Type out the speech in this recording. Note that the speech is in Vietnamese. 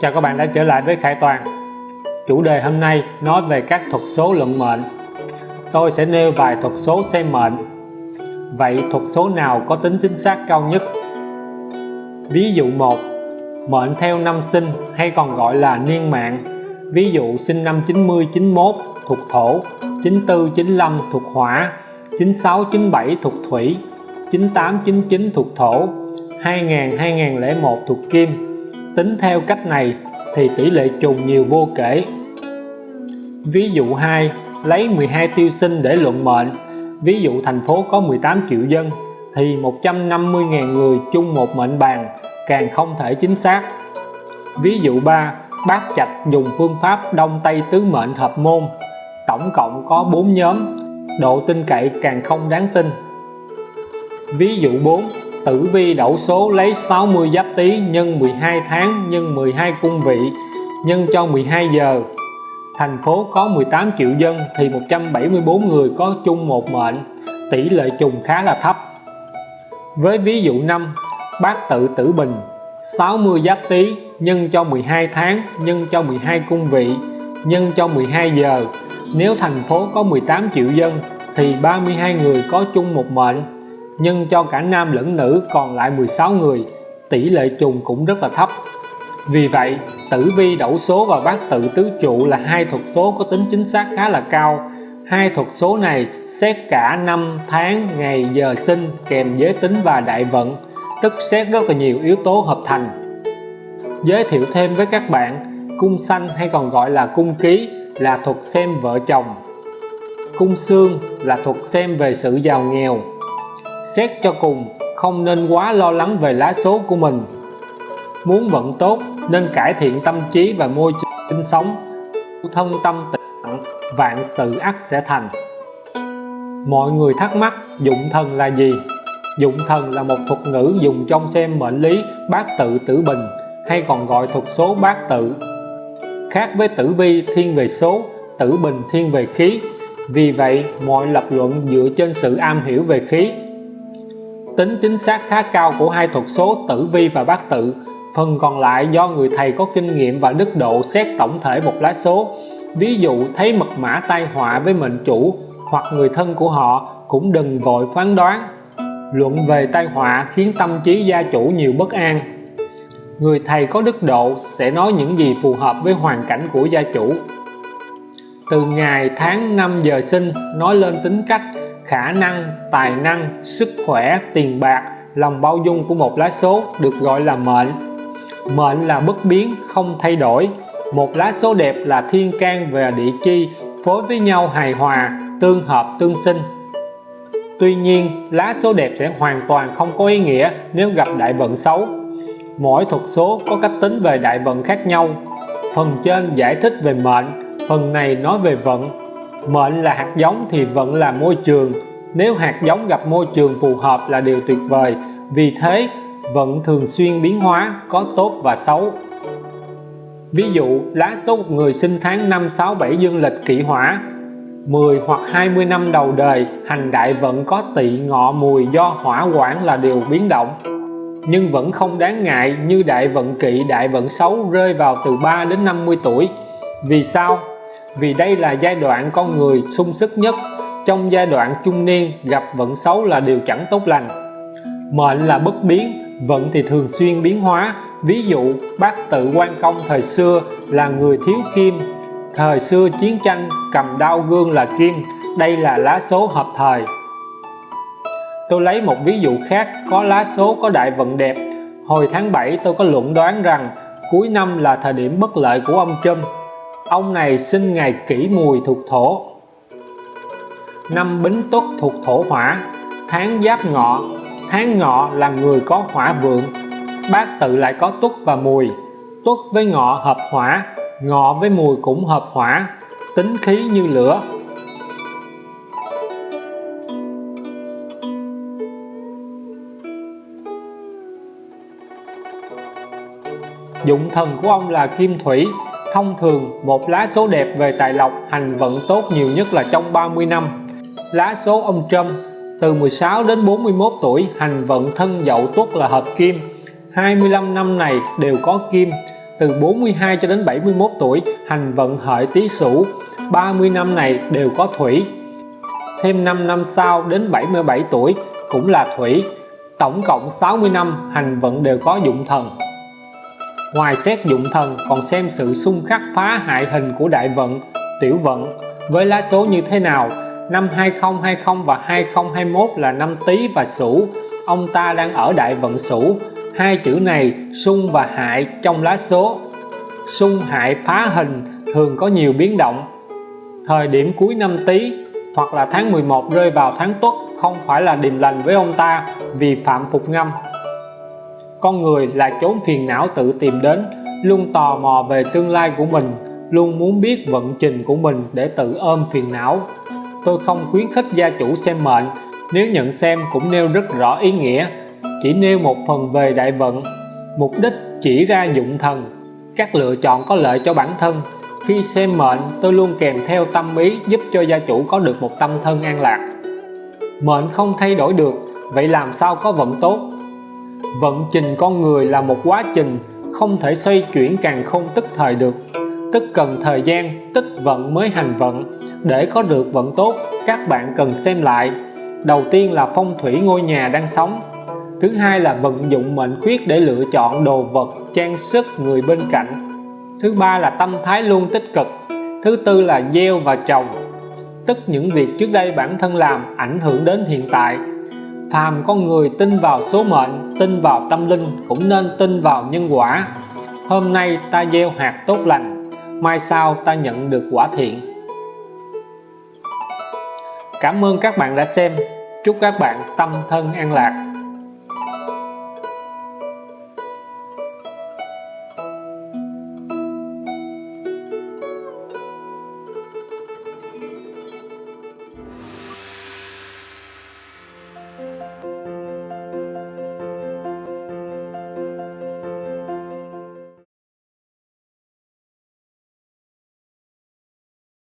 Chào các bạn đã trở lại với Khải Toàn. Chủ đề hôm nay nói về các thuật số luận mệnh. Tôi sẽ nêu vài thuật số xem mệnh. Vậy thuật số nào có tính chính xác cao nhất? Ví dụ 1 Mệnh theo năm sinh hay còn gọi là niên mạng. Ví dụ sinh năm 90 91 thuộc thổ 94 95 thuộc hỏa 96 97 thuộc thủy 98 99 thuộc thổ 2000 2001 thuộc kim tính theo cách này thì tỷ lệ trùng nhiều vô kể. Ví dụ 2 lấy 12 tiêu sinh để luận mệnh. Ví dụ thành phố có 18 triệu dân thì 150.000 người chung một mệnh bàn, càng không thể chính xác. Ví dụ 3 bác trạch dùng phương pháp đông tây tứ mệnh hợp môn. Tổng cộng có 4 nhóm, độ tin cậy càng không đáng tin. Ví dụ 4 tử vi đậu số lấy 60 giáp tý nhân 12 tháng nhân 12 cung vị, nhân cho 12 giờ. Thành phố có 18 triệu dân thì 174 người có chung một mệnh, tỷ lệ trùng khá là thấp. Với ví dụ 5 bát tự tử bình 60 giáp tý nhân cho 12 tháng, nhân cho 12 cung vị, nhân cho 12 giờ. Nếu thành phố có 18 triệu dân thì 32 người có chung một mệnh nhân cho cả nam lẫn nữ còn lại 16 người, tỷ lệ trùng cũng rất là thấp. Vì vậy, tử vi đẩu số và bát tự tứ trụ là hai thuật số có tính chính xác khá là cao. Hai thuật số này xét cả năm tháng, ngày, giờ sinh kèm giới tính và đại vận, tức xét rất là nhiều yếu tố hợp thành. Giới thiệu thêm với các bạn, cung sanh hay còn gọi là cung ký là thuật xem vợ chồng. Cung xương là thuật xem về sự giàu nghèo xét cho cùng, không nên quá lo lắng về lá số của mình. Muốn vận tốt, nên cải thiện tâm trí và môi trường sinh sống thân tâm tịnh vạn sự ắt sẽ thành. Mọi người thắc mắc, dụng thần là gì? Dụng thần là một thuật ngữ dùng trong xem mệnh lý, bát tự tử bình, hay còn gọi thuật số bát tự. Khác với tử vi, thiên về số, tử bình, thiên về khí. Vì vậy, mọi lập luận dựa trên sự am hiểu về khí tính chính xác khá cao của hai thuật số tử vi và bát tự. Phần còn lại do người thầy có kinh nghiệm và đức độ xét tổng thể một lá số. Ví dụ, thấy mật mã tai họa với mệnh chủ hoặc người thân của họ cũng đừng vội phán đoán. Luận về tai họa khiến tâm trí gia chủ nhiều bất an. Người thầy có đức độ sẽ nói những gì phù hợp với hoàn cảnh của gia chủ. Từ ngày tháng năm giờ sinh, nói lên tính cách khả năng, tài năng, sức khỏe, tiền bạc, lòng bao dung của một lá số được gọi là mệnh. Mệnh là bất biến, không thay đổi. Một lá số đẹp là thiên can và địa chi, phối với nhau hài hòa, tương hợp, tương sinh. Tuy nhiên, lá số đẹp sẽ hoàn toàn không có ý nghĩa nếu gặp đại vận xấu. Mỗi thuật số có cách tính về đại vận khác nhau. Phần trên giải thích về mệnh, phần này nói về vận mệnh là hạt giống thì vẫn là môi trường. Nếu hạt giống gặp môi trường phù hợp là điều tuyệt vời. Vì thế vận thường xuyên biến hóa, có tốt và xấu. Ví dụ, lá số một người sinh tháng 5 6 7 dương lịch kỷ hỏa. 10 hoặc 20 năm đầu đời, hành đại vận có tỵ, ngọ, mùi, do hỏa quản là điều biến động. Nhưng vẫn không đáng ngại, như đại vận kỵ, đại vận xấu rơi vào từ 3 đến 50 tuổi. Vì sao? Vì đây là giai đoạn con người sung sức nhất. Trong giai đoạn trung niên, gặp vận xấu là điều chẳng tốt lành. Mệnh là bất biến, vận thì thường xuyên biến hóa. Ví dụ, bác tự quan công thời xưa là người thiếu kim, thời xưa chiến tranh cầm đao gương là kim, đây là lá số hợp thời. Tôi lấy một ví dụ khác, có lá số, có đại vận đẹp. Hồi tháng 7 tôi có luận đoán rằng cuối năm là thời điểm bất lợi của ông Trump ông này sinh ngày kỷ mùi thuộc thổ. Năm bính tuất thuộc thổ hỏa, tháng giáp ngọ. Tháng ngọ là người có hỏa vượng. Bát tự lại có tuất và mùi. Tuất với ngọ hợp hỏa, ngọ với mùi cũng hợp hỏa. Tính khí như lửa. Dụng thần của ông là kim thủy thông thường, một lá số đẹp về tài lộc hành vận tốt nhiều nhất là trong 30 năm. Lá số ông trâm từ 16 đến 41 tuổi, hành vận thân dậu tuất là hợp kim. 25 năm này đều có kim. Từ 42 cho đến 71 tuổi, hành vận hợi tý sửu. 30 năm này đều có thủy. Thêm 5 năm sau đến 77 tuổi cũng là thủy. Tổng cộng 60 năm hành vận đều có dụng thần ngoài xét dụng thần, còn xem sự xung khắc phá hại hình của đại vận, tiểu vận. Với lá số như thế nào? Năm 2020 và 2021 là năm Tý và Sửu. Ông ta đang ở đại vận Sửu. Hai chữ này, xung và hại, trong lá số. Xung hại phá hình thường có nhiều biến động. Thời điểm cuối năm Tý, hoặc là tháng 11 rơi vào tháng Tuất, không phải là điềm lành với ông ta vì phạm phục ngâm con người là chốn phiền não tự tìm đến, luôn tò mò về tương lai của mình, luôn muốn biết vận trình của mình để tự ôm phiền não. Tôi không khuyến khích gia chủ xem mệnh, nếu nhận xem cũng nêu rất rõ ý nghĩa. Chỉ nêu một phần về đại vận. Mục đích chỉ ra dụng thần. Các lựa chọn có lợi cho bản thân. Khi xem mệnh, tôi luôn kèm theo tâm ý giúp cho gia chủ có được một tâm thân an lạc. Mệnh không thay đổi được, vậy làm sao có vận tốt? Vận trình con người là một quá trình, không thể xoay chuyển càng không tức thời được. Tức cần thời gian tích vận mới hành vận. Để có được vận tốt, các bạn cần xem lại. Đầu tiên là phong thủy ngôi nhà đang sống. Thứ hai là vận dụng mệnh khuyết để lựa chọn đồ vật, trang sức người bên cạnh. Thứ ba là tâm thái luôn tích cực. Thứ tư là gieo và trồng. Tức những việc trước đây bản thân làm ảnh hưởng đến hiện tại phàm con người tin vào số mệnh, tin vào tâm linh cũng nên tin vào nhân quả. Hôm nay ta gieo hạt tốt lành, mai sau ta nhận được quả thiện. Cảm ơn các bạn đã xem. Chúc các bạn tâm thân an lạc.